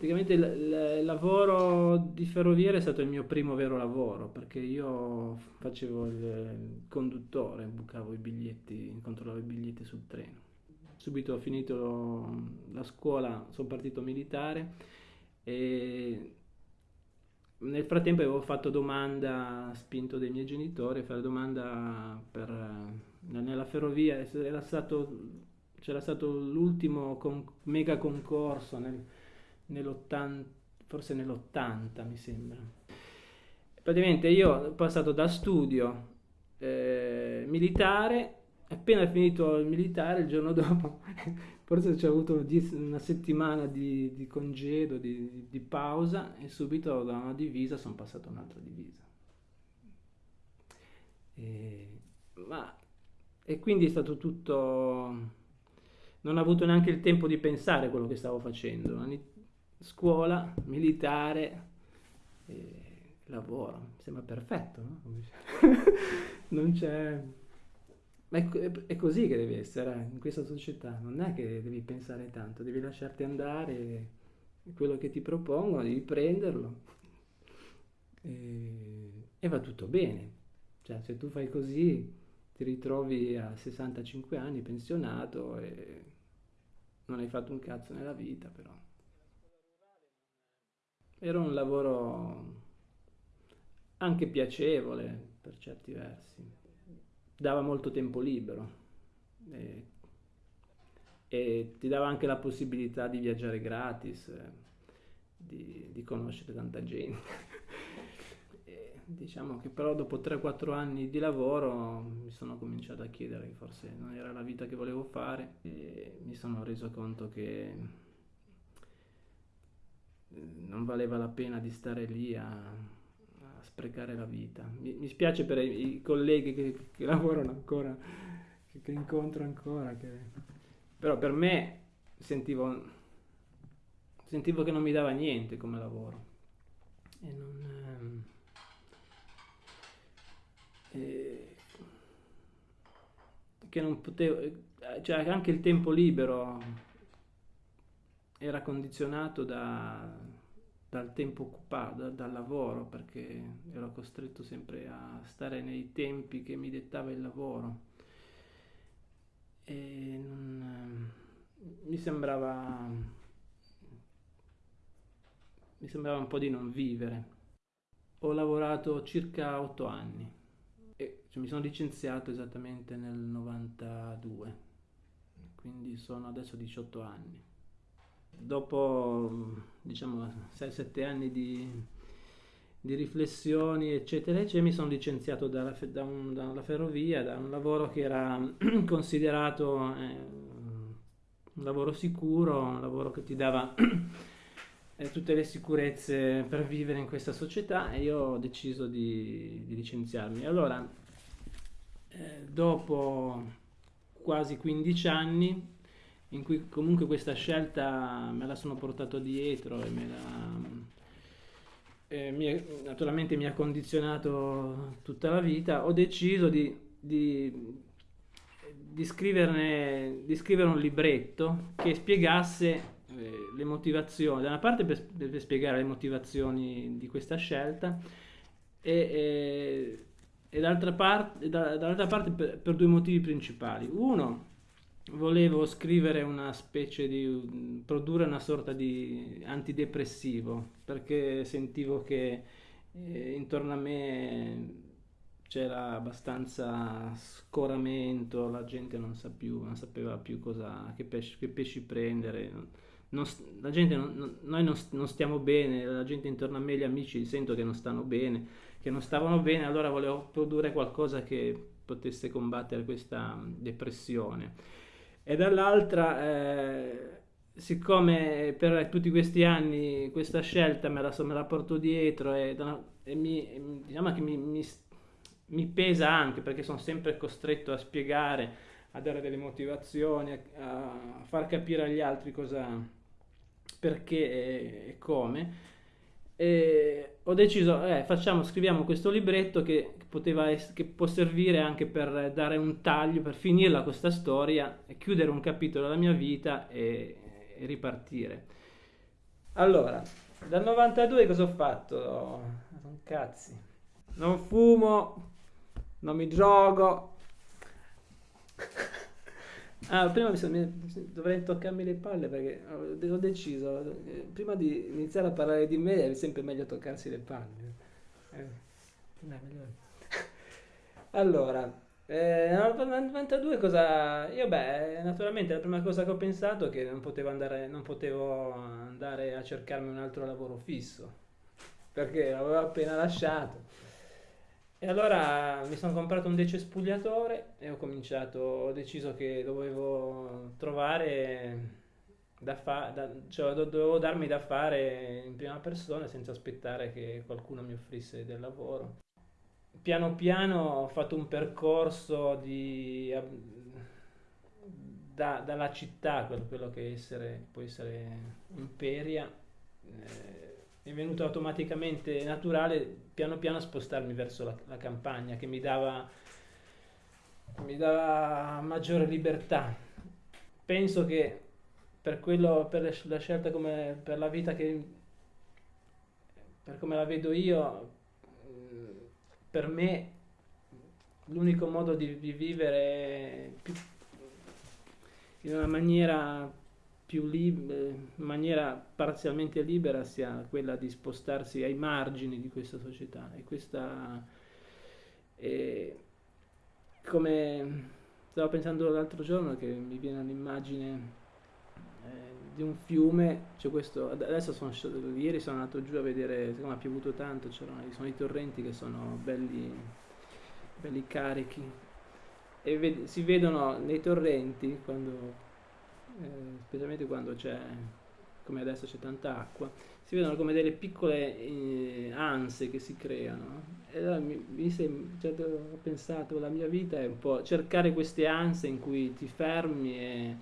praticamente il, il, lavoro di ferroviere è stato il mio primo vero lavoro, perché io facevo il, conduttore, bucavo i biglietti, controllavo i biglietti sul treno. Subito ho finito la scuola, sono partito militare e nel frattempo avevo fatto domanda, spinto dai miei genitori a fare domanda per, nella ferrovia, era stato c'era stato l'ultimo con, mega concorso nel, nell'80, forse nell'80 mi sembra. Praticamente io ho passato da studio eh, militare, appena finito il militare, il giorno dopo, forse ci ho avuto una settimana di, di congedo, di, di, pausa e subito da una divisa sono passato a un'altra divisa. E, ma, e quindi è stato tutto non ho avuto neanche il tempo di pensare quello che stavo facendo. Scuola, militare, eh, lavoro, mi sembra perfetto, no? non c'è... Ma è, è, così che deve essere in questa società, non è che devi pensare tanto, devi lasciarti andare, quello che ti propongono, devi prenderlo e, e va tutto bene. Cioè, se tu fai così ti ritrovi a 65 anni pensionato e non hai fatto un cazzo nella vita però. Era un lavoro anche piacevole per certi versi, dava molto tempo libero e, e ti dava anche la possibilità di viaggiare gratis, di, di conoscere tanta gente. diciamo che però dopo 3-4 anni di lavoro mi sono cominciato a chiedere che forse non era la vita che volevo fare e mi sono reso conto che non valeva la pena di stare lì a, a sprecare la vita. Mi, mi, spiace per i, i colleghi che, che, lavorano ancora, che, che incontro ancora, che... però per me sentivo, sentivo che non mi dava niente come lavoro. E non, ehm, eh, che non potevo, cioè anche il tempo libero era condizionato da, dal tempo occupato, da, dal lavoro, perché ero costretto sempre a stare nei tempi che mi dettava il lavoro. E non, mi sembrava mi sembrava un po' di non vivere. Ho lavorato circa otto anni cioè, mi sono licenziato esattamente nel 92, quindi sono adesso 18 anni. Dopo diciamo 6-7 anni di, di, riflessioni eccetera eccetera mi sono licenziato dalla, da un, dalla ferrovia, da un lavoro che era considerato eh, un lavoro sicuro, un lavoro che ti dava eh, tutte le sicurezze per vivere in questa società e io ho deciso di, di licenziarmi. Allora, eh, dopo quasi 15 anni in cui comunque questa scelta me la sono portato dietro e me la, eh, mi, naturalmente mi ha condizionato tutta la vita, ho deciso di, di, di, scriverne, di scrivere un libretto che spiegasse eh, le motivazioni, da una parte per, per, spiegare le motivazioni di questa scelta e, e e dall'altra parte, dall'altra parte per, per, due motivi principali. Uno, volevo scrivere una specie di produrre una sorta di antidepressivo perché sentivo che eh, intorno a me c'era abbastanza scoramento, la gente non, sa più, non sapeva più cosa, che, pesci, che pesci prendere. Non, la gente non, noi non, non stiamo bene, la gente intorno a me, gli amici, sento che non stanno bene che non stavano bene, allora volevo produrre qualcosa che potesse combattere questa depressione. E dall'altra, eh, siccome per tutti questi anni questa scelta me la, me la porto dietro e, e mi, diciamo che mi, mi, mi, pesa anche perché sono sempre costretto a spiegare, a dare delle motivazioni, a, a far capire agli altri cosa, perché e, e come e ho deciso, eh, facciamo, scriviamo questo libretto che, poteva essere, che può servire anche per dare un taglio, per finirla questa storia, chiudere un capitolo della mia vita e, e ripartire. Allora, dal 92 cosa ho fatto? Non cazzi. Non fumo, non mi drogo. Ah, prima mi sono- mi- dovrei toccarmi le palle perché ho ho deciso, eh, prima di iniziare a parlare di me è sempre meglio toccarsi le palle. Eh. Allora, eh, nel 92 cosa... Io beh, naturalmente la prima cosa che ho pensato è che non potevo andare, non potevo andare a cercarmi un altro lavoro fisso, perché l'avevo appena lasciato. E allora mi sono comprato un decespugliatore e ho cominciato, ho deciso che dovevo trovare da fare, cioè do- dovevo darmi da fare in prima persona senza aspettare che qualcuno mi offrisse del lavoro. Piano piano ho fatto un percorso di, da- dalla città, quello che essere- può essere Imperia, eh, è venuto automaticamente naturale piano piano spostarmi verso la, la campagna che mi dava, mi dava maggiore libertà. Penso che per quello, per la scelta come, per la vita che, per come la vedo io, per me l'unico modo di, di vivere in una maniera più eh, in maniera parzialmente libera sia quella di spostarsi ai margini di questa società. E questa è come stavo pensando l'altro giorno che mi viene l'immagine eh, di un fiume, c'è questo, adesso sono, ieri sono andato giù a vedere, siccome ha piovuto tanto, sono i torrenti che sono belli, belli carichi. E ved- si vedono nei torrenti, quando, eh, specialmente quando c'è, come adesso c'è tanta acqua, si vedono come delle piccole eh, anse che si creano. E allora mi, mi sem- cioè, ho pensato, la mia vita è un po' cercare queste anse in cui ti fermi e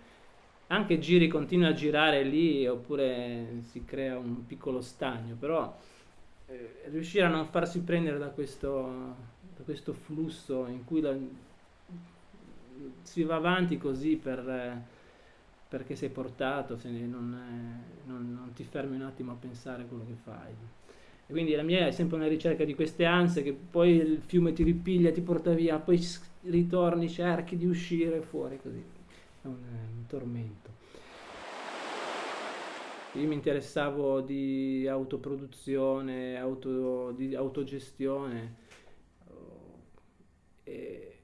anche giri, continui a girare lì oppure si crea un piccolo stagno, però eh, riuscire a non farsi prendere da questo, da questo flusso in cui la- si va avanti così per, eh, perché sei portato, se non, eh, non- non ti fermi un attimo a pensare a quello che fai. E quindi la mia è sempre una ricerca di queste ansie che poi il fiume ti ripiglia, ti porta via, poi ritorni, cerchi di uscire fuori così. È un, è un tormento. Io mi interessavo di autoproduzione, auto, di autogestione oh, e,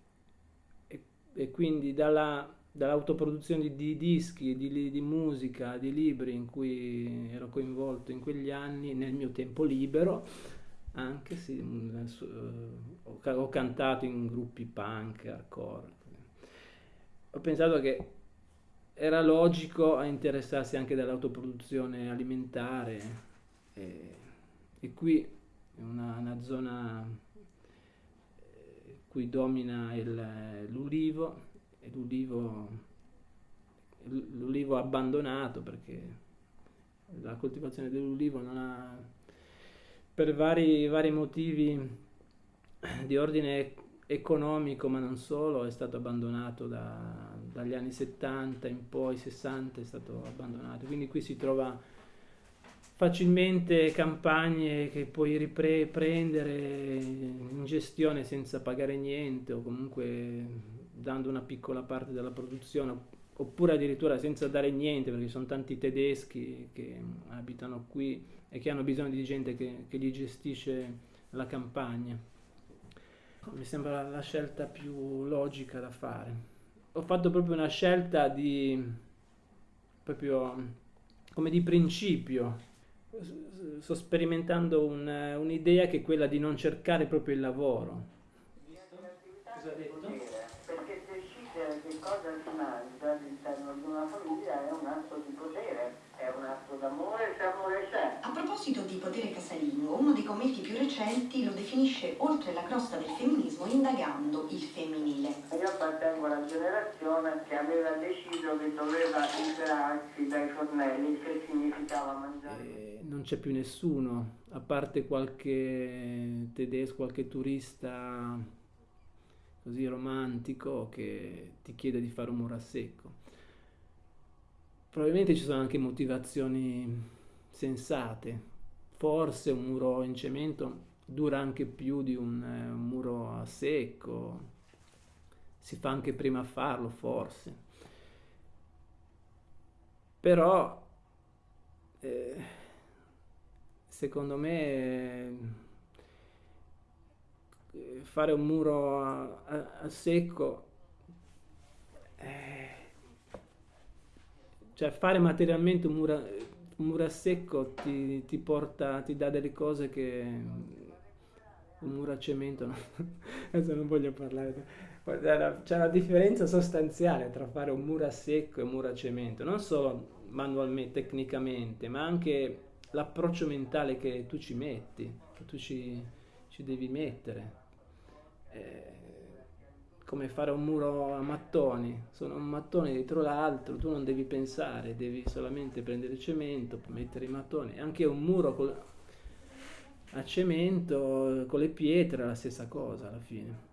e- e quindi dalla- dall'autoproduzione di, di dischi, di, di musica, di libri in cui ero coinvolto in quegli anni, nel mio tempo libero, anche sì, mm, su- eh, ho, ho cantato in gruppi punk, hardcore. Ho pensato che era logico interessarsi anche dell'autoproduzione alimentare e, e qui è una, una zona eh, cui domina il- l'ulivo l'ulivo, l'ulivo abbandonato perché la coltivazione dell'ulivo non ha, per vari, vari motivi di ordine economico, ma non solo, è stato abbandonato da- dagli anni 70 in poi, 60 è stato abbandonato. Quindi qui si trova facilmente campagne che puoi riprendere in gestione senza pagare niente o comunque dando una piccola parte della produzione oppure addirittura senza dare niente perché ci sono tanti tedeschi che abitano qui e che hanno bisogno di gente che, che gli gestisce la campagna. Mi sembra la scelta più logica da fare. Ho fatto proprio una scelta di proprio come di principio. Sto sperimentando un- un'idea che è quella di non cercare proprio il lavoro. Cosa ha detto? Perché decidere che cosa si mangia all'interno di una famiglia è un atto di potere, è un atto d'amore se amore c'è. A proposito di potere casalingo, uno dei commenti più recenti lo definisce oltre la crosta del femminismo indagando il femminile. Io appartengo alla generazione che aveva deciso che doveva liberarsi dai fornelli, che significava mangiare. E non c'è più nessuno, a parte qualche tedesco, qualche turista così romantico che ti chiede di fare un muro a secco. Probabilmente ci sono anche motivazioni sensate. Forse un muro in cemento dura anche più di un, eh, un muro a secco, si fa anche prima a farlo forse. Però eh, secondo me eh, fare un muro a, a, a secco eh, cioè fare materialmente un muro, un muro a secco ti, ti, porta, ti dà delle cose che un muro a cemento, no? adesso non voglio parlare, c'è una differenza sostanziale tra fare un muro a secco e un muro a cemento, non solo manualmente, tecnicamente, ma anche l'approccio mentale che tu ci metti, che tu ci, ci devi mettere. Eh, come fare un muro a mattoni, sono un mattone dietro l'altro, tu non devi pensare, devi solamente prendere il cemento, mettere i mattoni, anche un muro col, a cemento con le pietre è la stessa cosa alla fine.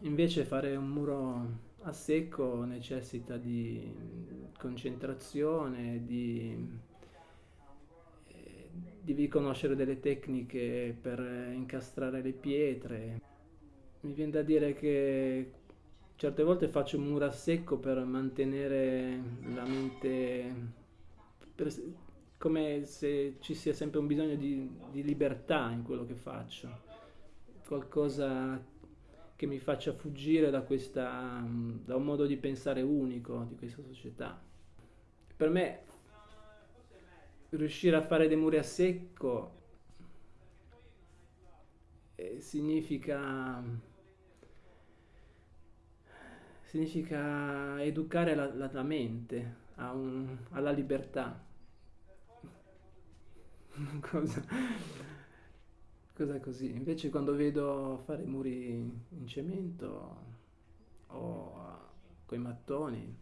Invece fare un muro a secco necessita di concentrazione, di eh, devi conoscere delle tecniche per incastrare le pietre. Mi viene da dire che certe volte faccio un muro a secco per mantenere la mente, per, come se ci sia sempre un bisogno di, di libertà in quello che faccio, qualcosa che mi faccia fuggire da, questa, da un modo di pensare unico di questa società. Per me riuscire a fare dei muri a secco eh, significa significa educare la, la, la mente un, alla libertà. cosa, cosa così. Invece quando vedo fare muri in cemento o con i mattoni,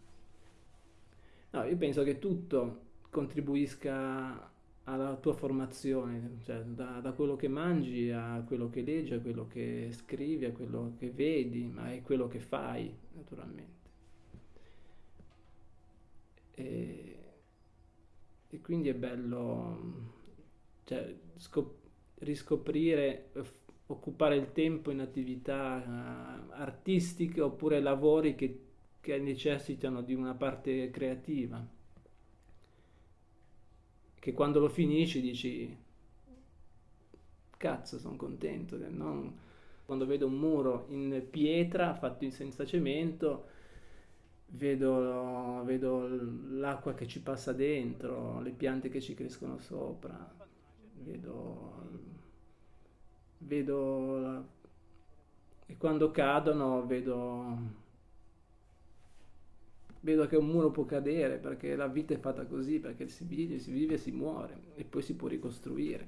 no, io penso che tutto contribuisca alla tua formazione, cioè da, da, quello che mangi a quello che leggi, a quello che scrivi, a quello che vedi, ma è quello che fai, naturalmente. E, e quindi è bello cioè, scop- riscoprire, occupare il tempo in attività uh, artistiche oppure lavori che, che necessitano di una parte creativa che quando lo finisci dici cazzo sono contento, non... quando vedo un muro in pietra fatto senza cemento vedo, vedo l'acqua che ci passa dentro, le piante che ci crescono sopra, vedo, vedo e quando cadono vedo vedo che un muro può cadere perché la vita è fatta così, perché si vive, si vive e si muore e poi si può ricostruire.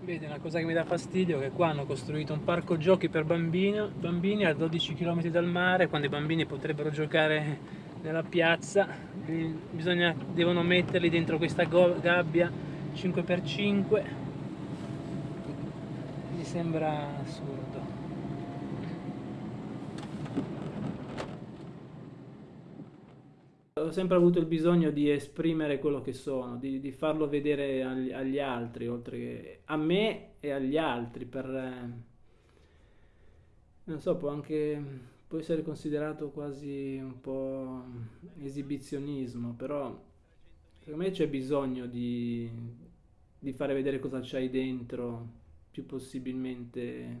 Vede, una cosa che mi dà fastidio è che qua hanno costruito un parco giochi per bambini, bambini a 12 km dal mare, quando i bambini potrebbero giocare nella piazza, bisogna, devono metterli dentro questa gabbia 5x5, mi sembra assurdo. Ho sempre avuto il bisogno di esprimere quello che sono, di, di farlo vedere agli, agli, altri, oltre che a me e agli altri, per... Eh, non so, può anche può essere considerato quasi un po' esibizionismo, però secondo me c'è bisogno di, di fare vedere cosa c'hai dentro più possibilmente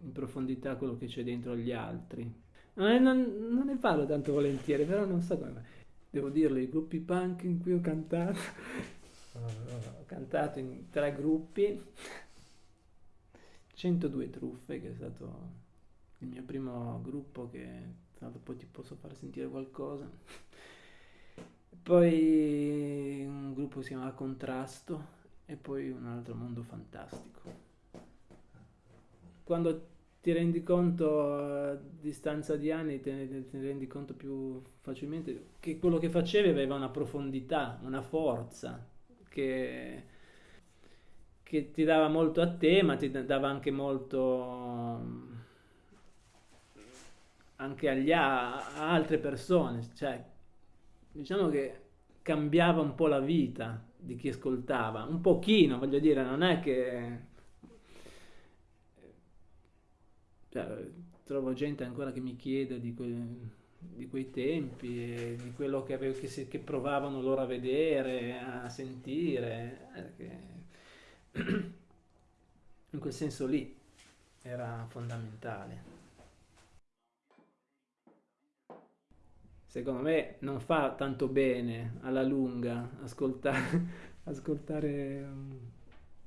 in profondità quello che c'è dentro agli altri. Non, non, non, ne parlo tanto volentieri, però non so come devo dirlo, i gruppi punk in cui ho cantato, ho cantato in tre gruppi, 102 truffe, che è stato il mio primo gruppo che l'altro poi ti posso far sentire qualcosa. Poi un gruppo che si chiamava Contrasto e poi un altro mondo fantastico. Quando ti rendi conto a distanza di anni, te ne, rendi conto più facilmente che quello che facevi aveva una profondità, una forza che, che ti dava molto a te, ma ti dava anche molto anche agli a, a altre persone. Cioè, diciamo che cambiava un po' la vita di chi ascoltava, un pochino, voglio dire, non è che... Cioè, trovo gente ancora che mi chiede di, que... di quei tempi, e di quello che, avevo, che, si... che, provavano loro a vedere, a sentire. Eh, in quel senso lì era fondamentale. Secondo me non fa tanto bene alla lunga ascoltare, ascoltare um,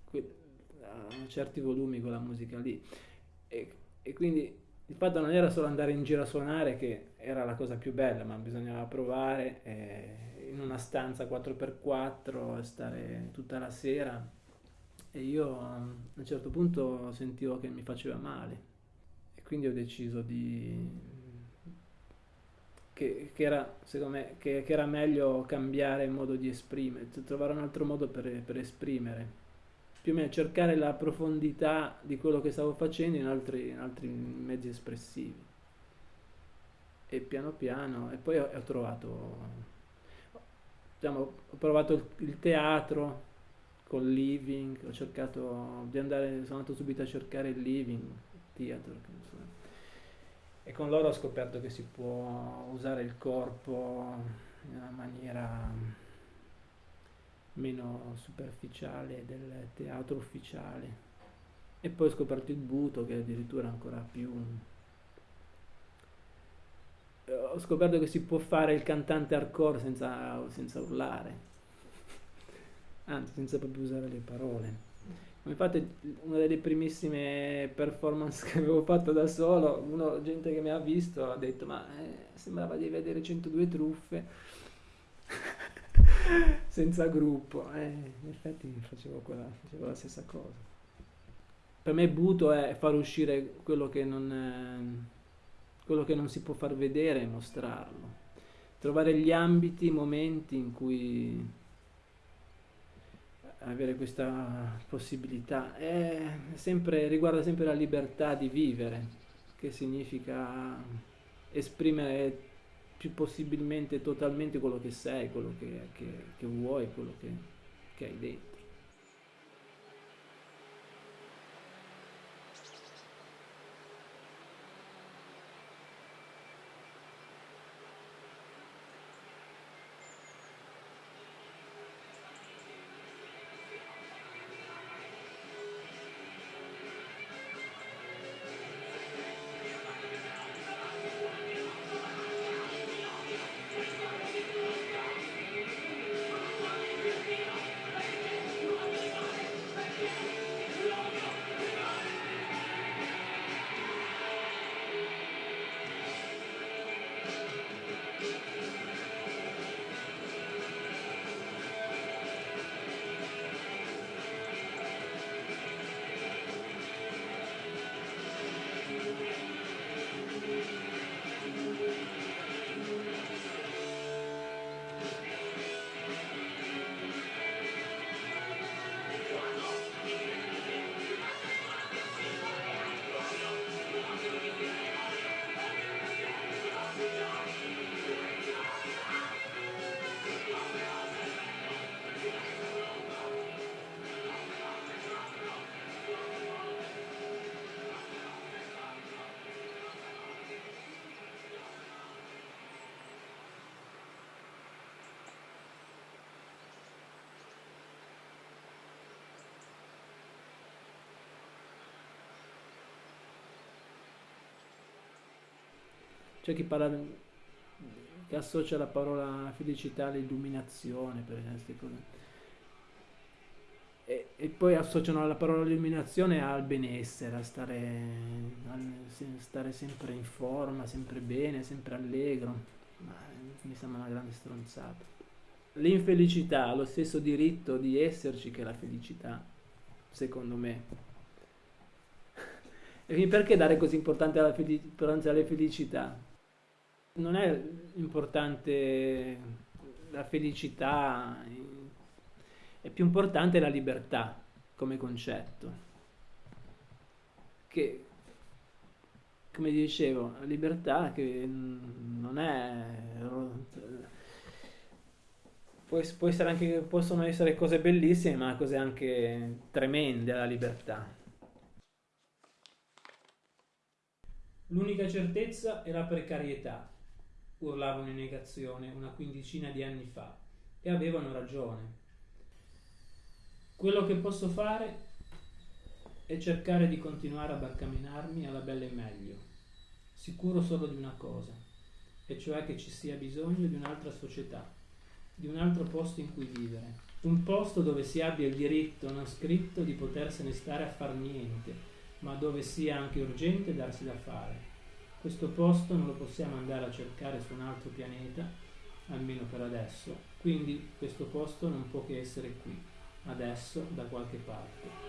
que- a certi volumi quella musica lì. E, e quindi il fatto non era solo andare in giro a suonare che era la cosa più bella, ma bisognava provare eh, in una stanza 4x4 stare tutta la sera. E io a un certo punto sentivo che mi faceva male. E quindi ho deciso di che, che era secondo me che, che, era meglio cambiare modo di esprimere trovare un altro modo per, per esprimere più o meno cercare la profondità di quello che stavo facendo in altri, in altri mezzi espressivi. E piano piano e poi ho, ho trovato diciamo, ho provato il, il teatro col living, ho cercato di andare, sono andato subito a cercare il living, theater, e con loro ho scoperto che si può usare il corpo in una maniera meno superficiale del teatro ufficiale. E poi ho scoperto il buto che è addirittura ancora più... Ho scoperto che si può fare il cantante hardcore senza, senza urlare anzi senza proprio usare le parole. Infatti una delle primissime performance che avevo fatto da solo, uno, gente che mi ha visto ha detto ma eh, sembrava di vedere 102 truffe senza gruppo. Eh, in effetti facevo, quella, facevo, la stessa cosa. Per me buto è far uscire quello che non, è, quello che non si può far vedere e mostrarlo. Trovare gli ambiti, i momenti in cui avere questa possibilità. Sempre, riguarda sempre la libertà di vivere, che significa esprimere più possibilmente totalmente quello che sei, quello che, che, che vuoi, quello che, che hai dentro. C'è chi parla che associa la parola felicità all'illuminazione, per cose. E, e, poi associano la parola illuminazione al benessere, a stare, a stare sempre in forma, sempre bene, sempre allegro. Ma mi sembra una grande stronzata. L'infelicità ha lo stesso diritto di esserci che la felicità, secondo me. E perché dare così importanza alla felicità? Non è importante la felicità, è più importante la libertà come concetto. Che, come dicevo, la libertà che non è può, essere anche, possono essere cose bellissime, ma cose anche tremende alla libertà. L'unica certezza è la precarietà, urlavano in negazione una quindicina di anni fa, e avevano ragione. Quello che posso fare è cercare di continuare a barcamenarmi alla bella e meglio, sicuro solo di una cosa, e cioè che ci sia bisogno di un'altra società di un altro posto in cui vivere, un posto dove si abbia il diritto non scritto di potersene stare a far niente, ma dove sia anche urgente darsi da fare. Questo posto non lo possiamo andare a cercare su un altro pianeta, almeno per adesso, quindi questo posto non può che essere qui, adesso, da qualche parte.